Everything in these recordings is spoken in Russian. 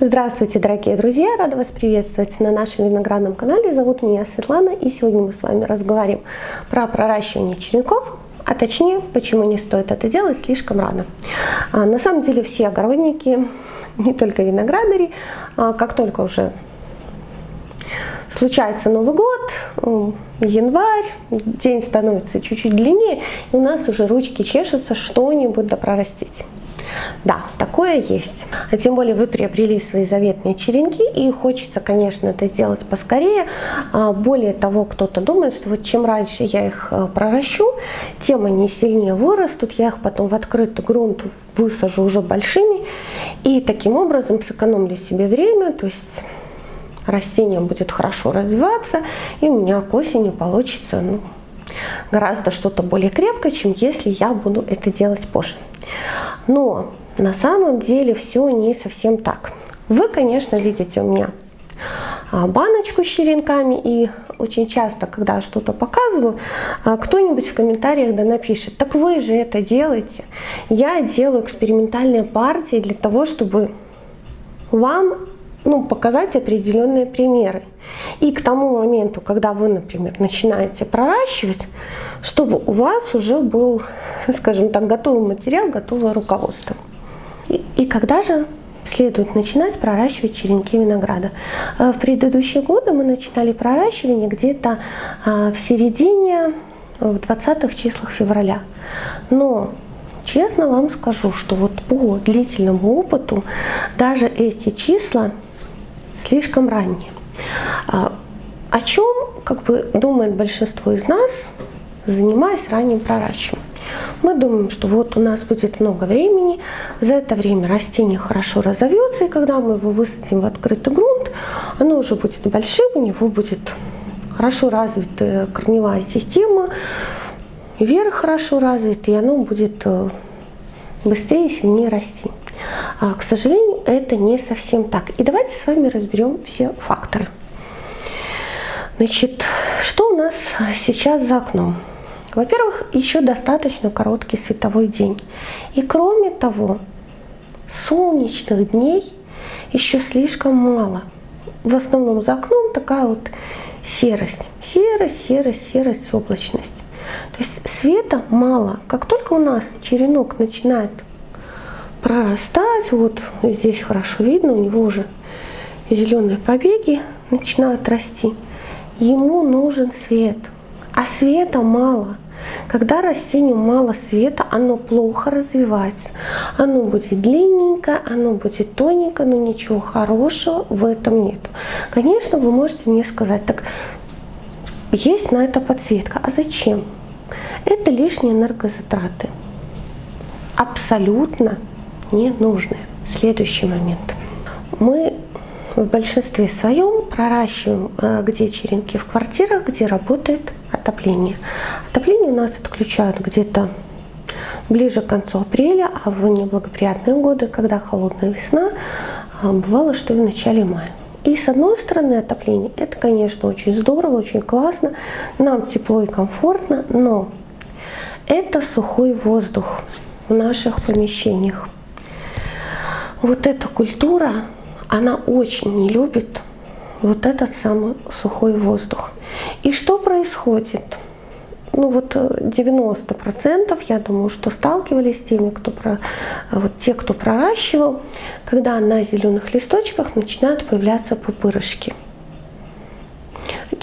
Здравствуйте, дорогие друзья! Рада вас приветствовать на нашем виноградном канале. Зовут меня Светлана, и сегодня мы с вами разговариваем про проращивание черенков, а точнее, почему не стоит это делать слишком рано. А, на самом деле все огородники, не только виноградари, а, как только уже случается Новый год, январь, день становится чуть-чуть длиннее, и у нас уже ручки чешутся что-нибудь допрорастить. Да, такое есть. А тем более вы приобрели свои заветные черенки и хочется, конечно, это сделать поскорее. А, более того, кто-то думает, что вот чем раньше я их э, проращу, тем они сильнее вырастут, я их потом в открытый грунт высажу уже большими и таким образом сэкономлю себе время, то есть растение будет хорошо развиваться и у меня к осени получится ну, гораздо что-то более крепкое, чем если я буду это делать позже. Но на самом деле все не совсем так. Вы, конечно, видите у меня а, баночку с черенками и очень часто, когда что-то показываю, а, кто-нибудь в комментариях да напишет, так вы же это делаете. Я делаю экспериментальные партии для того, чтобы вам ну, показать определенные примеры. И к тому моменту, когда вы, например, начинаете проращивать, чтобы у вас уже был, скажем так, готовый материал, готовое руководство. И, и когда же следует начинать проращивать черенки винограда. Э, в предыдущие годы мы начинали проращивание где-то а, в середине, в 20-х числах февраля. Но честно вам скажу, что вот по длительному опыту даже эти числа слишком ранние. А, о чем как бы думает большинство из нас, занимаясь ранним проращиванием? Мы думаем, что вот у нас будет много времени, за это время растение хорошо разовьется, и когда мы его высадим в открытый грунт, оно уже будет большим, у него будет хорошо развитая корневая система, вверх хорошо развит, и оно будет э, быстрее и сильнее расти. А, к сожалению, это не совсем так. И давайте с вами разберем все факторы. Значит, что у нас сейчас за окном? Во-первых, еще достаточно короткий световой день. И кроме того, солнечных дней еще слишком мало. В основном за окном такая вот серость. Серость, серость, серость, облачность. То есть света мало. Как только у нас черенок начинает прорастать, вот здесь хорошо видно, у него уже зеленые побеги начинают расти, ему нужен свет. А света мало. Когда растению мало света, оно плохо развивается. Оно будет длинненько, оно будет тоненько, но ничего хорошего в этом нет. Конечно, вы можете мне сказать, так есть на это подсветка. А зачем? Это лишние энергозатраты. Абсолютно ненужные. Следующий момент. Мы в большинстве своем проращиваем э, где черенки в квартирах, где работает отопление. Отопление у нас отключают где-то ближе к концу апреля, а в неблагоприятные годы, когда холодная весна, э, бывало, что и в начале мая. И с одной стороны отопление, это, конечно, очень здорово, очень классно, нам тепло и комфортно, но это сухой воздух в наших помещениях. Вот эта культура, она очень не любит вот этот самый сухой воздух. И что происходит? Ну вот 90% э, я думаю, что сталкивались с теми, кто про, вот те, кто проращивал, когда на зеленых листочках начинают появляться пупырышки.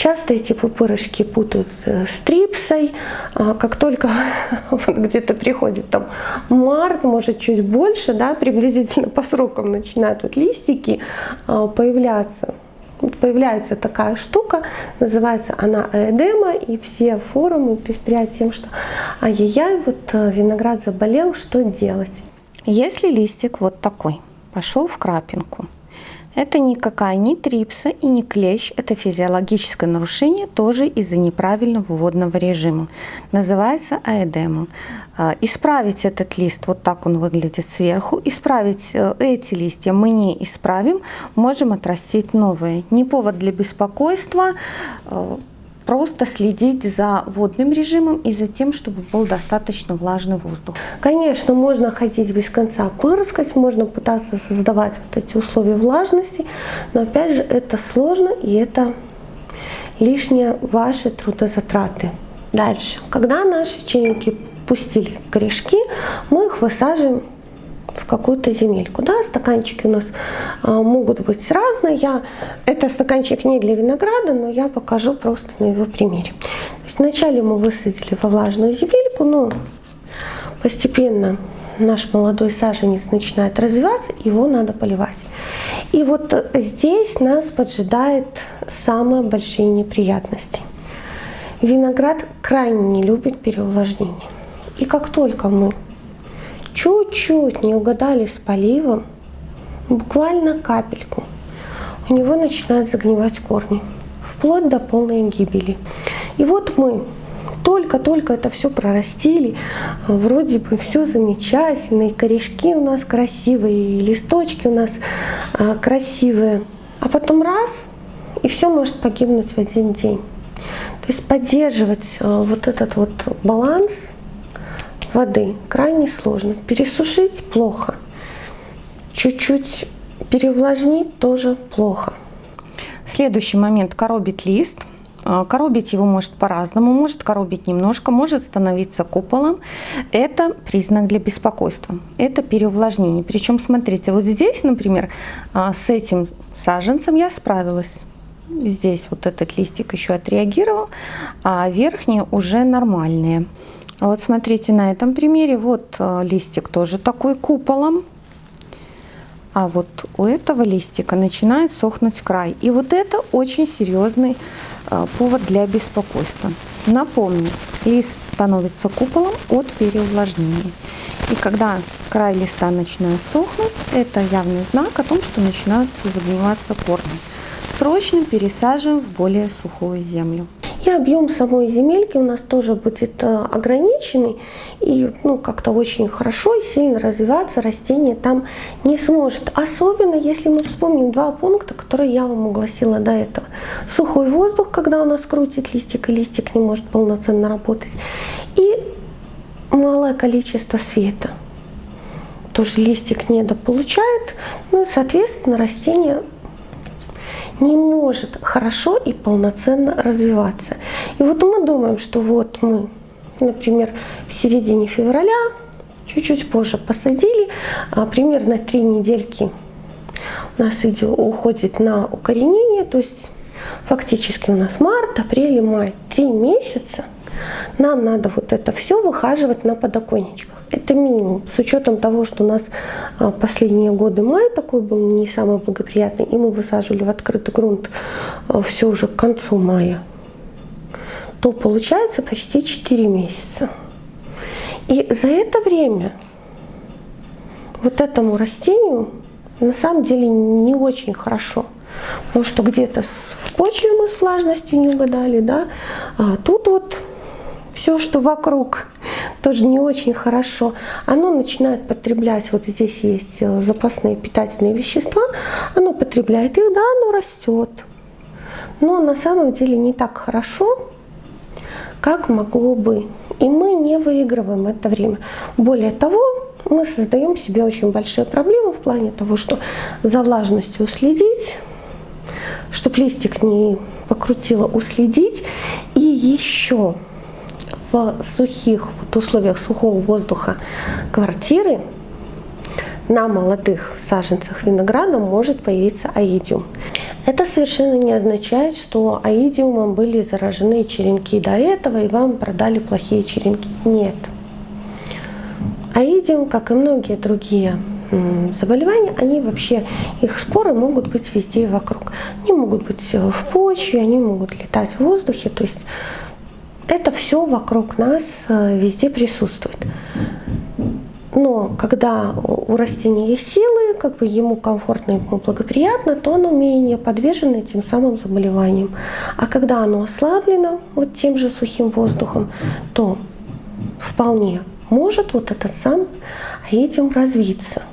Часто эти пупырышки путают э, с трипсой. А как только где-то приходит там март, может чуть больше, да, приблизительно по срокам начинают вот листики а, появляться. Появляется такая штука, называется она эдема, и все форумы пестрят тем, что ай-яй-яй, вот э, виноград заболел, что делать? Если листик вот такой, пошел в крапинку, это никакая не трипса и не клещ, это физиологическое нарушение тоже из-за неправильного водного режима. Называется аэдемом. А, исправить этот лист, вот так он выглядит сверху, исправить э, эти листья мы не исправим, можем отрастить новые. Не повод для беспокойства, э, просто следить за водным режимом и за тем, чтобы был достаточно влажный воздух. Конечно, можно ходить без конца пырскать, можно пытаться создавать вот эти условия влажности, но опять же это сложно и это лишние ваши трудозатраты. Дальше, когда наши черенки пустили корешки, мы их высаживаем в какую-то земельку. Да, стаканчики у нас а, могут быть разные. Я, это стаканчик не для винограда, но я покажу просто на его примере. То есть вначале мы высадили во влажную земельку, но постепенно наш молодой саженец начинает развиваться, его надо поливать. И вот здесь нас поджидает самые большие неприятности. Виноград крайне не любит переувлажнение. И как только мы чуть-чуть не угадали с поливом, буквально капельку, у него начинают загнивать корни, вплоть до полной гибели. И вот мы только-только это все прорастили, вроде бы все замечательно, и корешки у нас красивые, и листочки у нас а, красивые, а потом раз, и все может погибнуть в один день. То есть поддерживать а, вот этот вот баланс воды крайне сложно. Пересушить плохо. Чуть-чуть перевлажнить тоже плохо. Следующий момент – коробит лист. А, коробить его может по-разному, может коробить немножко, может становиться куполом. Это признак для беспокойства, это переувлажнение. Причем, смотрите, вот здесь, например, а, с этим саженцем я справилась. Здесь вот этот листик еще отреагировал, а верхние уже нормальные. Вот смотрите на этом примере, вот э, листик тоже такой куполом, а вот у этого листика начинает сохнуть край. И вот это очень серьезный э, повод для беспокойства. Напомню, лист становится куполом от переувлажнения. И когда край листа начинает сохнуть, это явный знак о том, что начинаются загниваться корни. Срочно пересаживаем в более сухую землю. И объем самой земельки у нас тоже будет э, ограниченный. И ну, как-то очень хорошо и сильно развиваться растение там не сможет. Особенно если мы вспомним два пункта, которые я вам огласила до этого. Сухой воздух, когда у нас крутит листик, и листик не может полноценно работать. И малое количество света. Тоже листик недополучает, ну и, соответственно, растение не может хорошо и полноценно развиваться. И вот мы думаем, что вот мы, например, в середине февраля, чуть-чуть позже посадили, а примерно три недельки у нас идет, уходит на укоренение, то есть фактически у нас март, апрель, май, три месяца – нам надо вот это все выхаживать на подоконничках. Это минимум. С учетом того, что у нас а, последние годы май такой был не самый благоприятный, и мы высаживали в открытый грунт а, все уже к концу мая, то получается почти 4 месяца. И за это время вот этому растению на самом деле не очень хорошо. Потому что где-то в почве мы с влажностью не угадали, да, а тут вот все, что вокруг, тоже не очень хорошо, оно начинает потреблять, вот здесь есть э, запасные питательные вещества, оно потребляет их, да, оно растет. Но на самом деле не так хорошо, как могло бы. И мы не выигрываем это время. Более того, мы создаем себе очень большие проблемы в плане того, что за влажностью уследить, чтобы листик не покрутило, уследить. И еще в сухих вот условиях сухого воздуха квартиры на молодых саженцах винограда может появиться аидиум. Это совершенно не означает, что аидиумом были заражены черенки до этого и вам продали плохие черенки. Нет. Аидиум, как и многие другие заболевания, они вообще, их споры могут быть везде и вокруг. Они могут быть в почве, они могут летать в воздухе. То есть это все вокруг нас э, везде присутствует. Но когда у растения есть силы, как бы ему комфортно, ему благоприятно, то оно менее подвержено этим самым заболеваниям. А когда оно ослаблено вот тем же сухим воздухом, то вполне может вот этот сам этим развиться.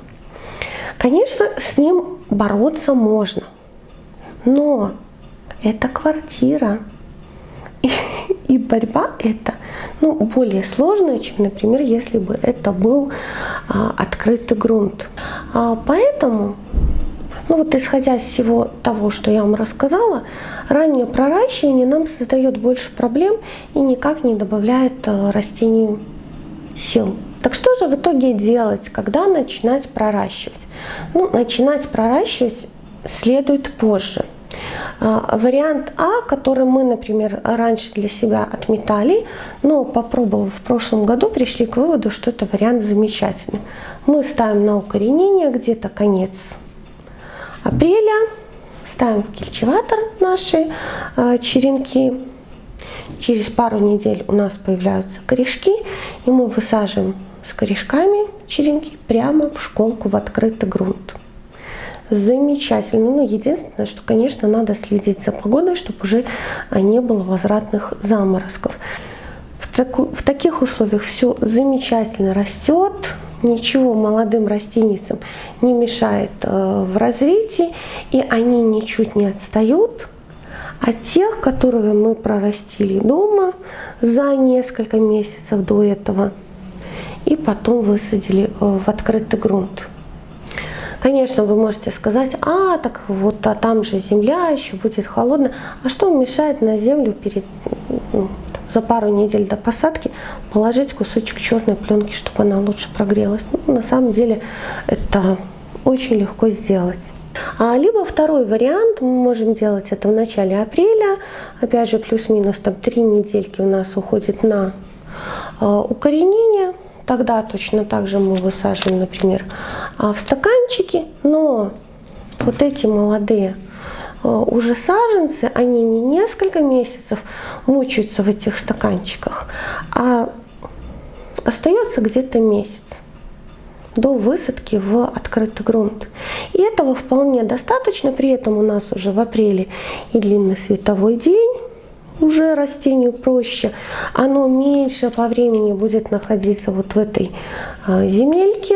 Конечно, с ним бороться можно, но это квартира, и борьба это ну, более сложная, чем, например, если бы это был а, открытый грунт. А, поэтому ну вот исходя из всего того, что я вам рассказала, раннее проращивание нам создает больше проблем и никак не добавляет э, растению сил. Так что же в итоге делать, когда начинать проращивать? Ну, начинать проращивать следует позже. А, вариант А, который мы, например, раньше для себя отметали, но попробовав в прошлом году, пришли к выводу, что это вариант замечательный. Мы ставим на укоренение где-то конец апреля, ставим в кельчеватор наши э, черенки. Через пару недель у нас появляются корешки, и мы высаживаем с корешками черенки прямо в школку в открытый грунт. Замечательно. Ну, единственное, что, конечно, надо следить за погодой, чтобы уже не было возвратных заморозков. В, таку, в таких условиях все замечательно растет, ничего молодым растеницам не мешает э, в развитии, и они ничуть не отстают от тех, которые мы прорастили дома за несколько месяцев до этого и потом высадили э, в открытый грунт. Конечно, вы можете сказать, а, так вот, а там же земля еще будет холодная. А что мешает на землю перед ну, за пару недель до посадки положить кусочек черной пленки, чтобы она лучше прогрелась. Ну, на самом деле это очень легко сделать. А, либо второй вариант, мы можем делать это в начале апреля, опять же плюс-минус там три недельки у нас уходит на э, укоренение, тогда точно так же мы высаживаем, например, в стаканчики, но вот эти молодые Э, уже саженцы, они не несколько месяцев мучаются в этих стаканчиках, а остается где-то месяц до высадки в открытый грунт. И этого вполне достаточно, при этом у нас уже в апреле и длинный световой день, уже растению проще, оно меньше по времени будет находиться вот в этой э, земельке,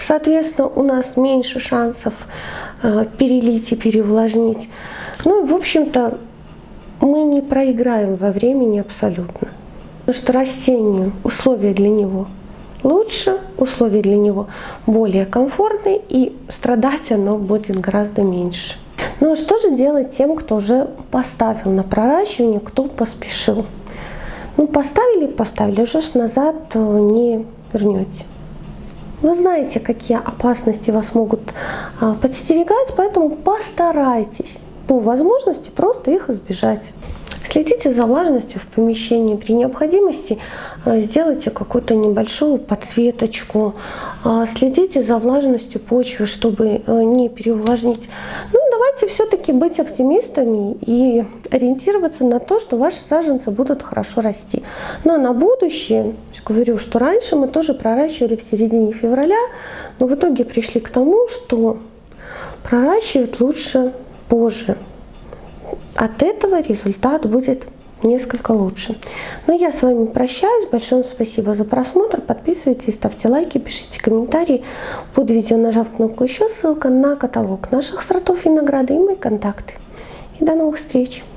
соответственно, у нас меньше шансов Э, перелить и переувлажнить. Ну и, в общем-то, мы не проиграем во времени абсолютно. Потому что растению условия для него лучше, условия для него более комфортные, и страдать оно будет гораздо меньше. Ну а что же делать тем, кто уже поставил на проращивание, кто поспешил? Ну поставили, поставили, уже ж назад э, не вернете. Вы знаете, какие опасности вас могут а, подстерегать, поэтому постарайтесь по возможности просто их избежать. Следите за влажностью в помещении. При необходимости э, сделайте какую-то небольшую подсветочку. А, следите за влажностью почвы, чтобы э, не переувлажнить. Ну, давайте все-таки быть оптимистами и ориентироваться на то, что ваши саженцы будут хорошо расти. Но на будущее, говорю, что раньше мы тоже проращивали в середине февраля, но в итоге пришли к тому, что проращивать лучше позже. От этого результат будет несколько лучше. Но я с вами прощаюсь. Большое спасибо за просмотр. Подписывайтесь, ставьте лайки, пишите комментарии. Под видео нажав кнопку еще ссылка на каталог наших сортов винограда и мои контакты. И до новых встреч!